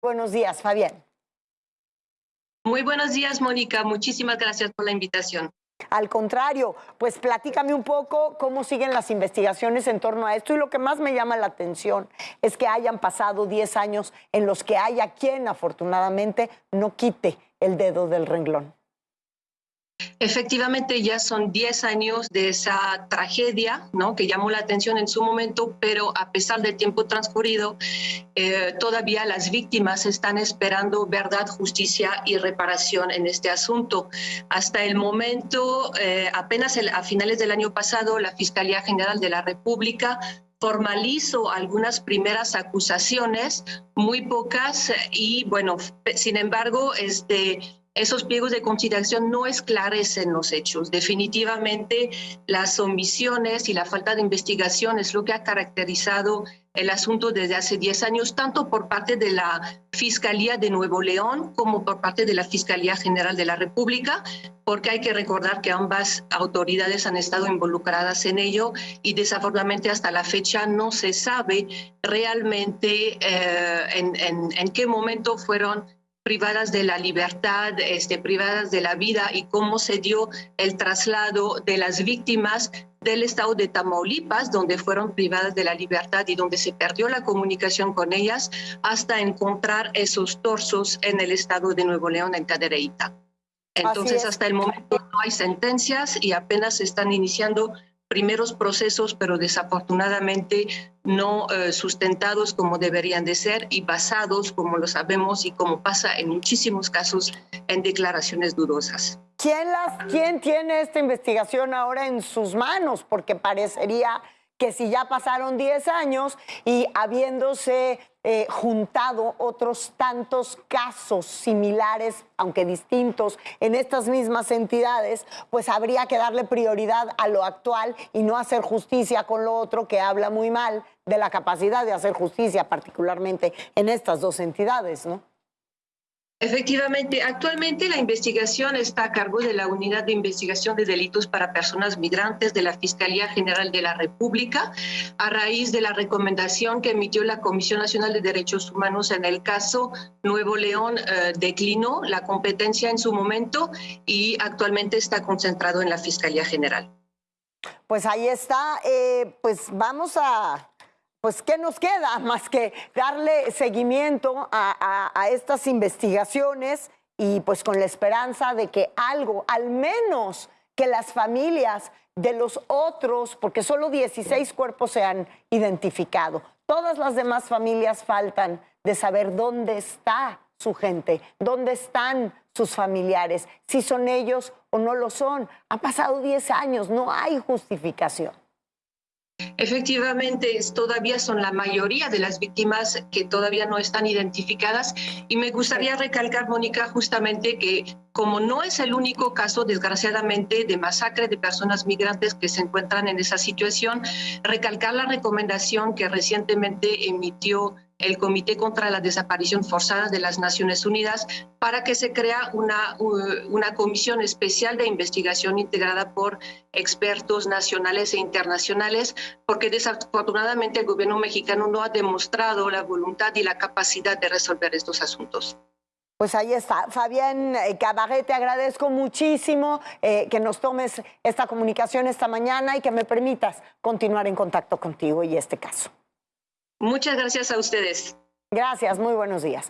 Buenos días, Fabián. Muy buenos días, Mónica. Muchísimas gracias por la invitación. Al contrario, pues platícame un poco cómo siguen las investigaciones en torno a esto y lo que más me llama la atención es que hayan pasado 10 años en los que haya quien afortunadamente no quite el dedo del renglón. Efectivamente, ya son 10 años de esa tragedia ¿no? que llamó la atención en su momento, pero a pesar del tiempo transcurrido, eh, todavía las víctimas están esperando verdad, justicia y reparación en este asunto. Hasta el momento, eh, apenas a finales del año pasado, la Fiscalía General de la República formalizó algunas primeras acusaciones, muy pocas, y bueno, sin embargo, este, esos pliegos de consideración no esclarecen los hechos. Definitivamente las omisiones y la falta de investigación es lo que ha caracterizado el asunto desde hace 10 años, tanto por parte de la Fiscalía de Nuevo León como por parte de la Fiscalía General de la República, porque hay que recordar que ambas autoridades han estado involucradas en ello y desafortunadamente hasta la fecha no se sabe realmente eh, en, en qué momento fueron privadas de la libertad, este, privadas de la vida y cómo se dio el traslado de las víctimas del estado de Tamaulipas, donde fueron privadas de la libertad y donde se perdió la comunicación con ellas, hasta encontrar esos torsos en el estado de Nuevo León, en Cadereyta. Entonces, hasta el momento no hay sentencias y apenas se están iniciando primeros procesos, pero desafortunadamente no eh, sustentados como deberían de ser y basados, como lo sabemos y como pasa en muchísimos casos, en declaraciones dudosas. ¿Quién, las, ¿Quién tiene esta investigación ahora en sus manos? Porque parecería que si ya pasaron 10 años y habiéndose eh, juntado otros tantos casos similares, aunque distintos, en estas mismas entidades, pues habría que darle prioridad a lo actual y no hacer justicia con lo otro que habla muy mal de la capacidad de hacer justicia, particularmente en estas dos entidades, ¿no? Efectivamente, actualmente la investigación está a cargo de la Unidad de Investigación de Delitos para Personas Migrantes de la Fiscalía General de la República, a raíz de la recomendación que emitió la Comisión Nacional de Derechos Humanos en el caso Nuevo León, eh, declinó la competencia en su momento y actualmente está concentrado en la Fiscalía General. Pues ahí está, eh, pues vamos a pues ¿qué nos queda más que darle seguimiento a, estas investigaciones y pues con la esperanza de que algo, al menos que las familias de los otros, porque solo 16 cuerpos se han identificado, todas las demás familias faltan de saber dónde está su gente, dónde están sus familiares, si son ellos o no lo son. Ha pasado 10 años, no hay justificación. Efectivamente, todavía son la mayoría de las víctimas que todavía no están identificadas. Y me gustaría recalcar, Mónica, justamente que como no es el único caso, desgraciadamente, de masacre de personas migrantes que se encuentran en esa situación, recalcar la recomendación que recientemente emitió el Comité contra la Desaparición Forzada de las Naciones Unidas para que se crea una, una comisión especial de investigación integrada por expertos nacionales e internacionales, porque desafortunadamente el gobierno mexicano no ha demostrado la voluntad y la capacidad de resolver estos asuntos. Pues ahí está. Fabián eh, Cabaret, te agradezco muchísimo eh, que nos tomes esta comunicación esta mañana y que me permitas continuar en contacto contigo y este caso. Muchas gracias a ustedes. Gracias, muy buenos días.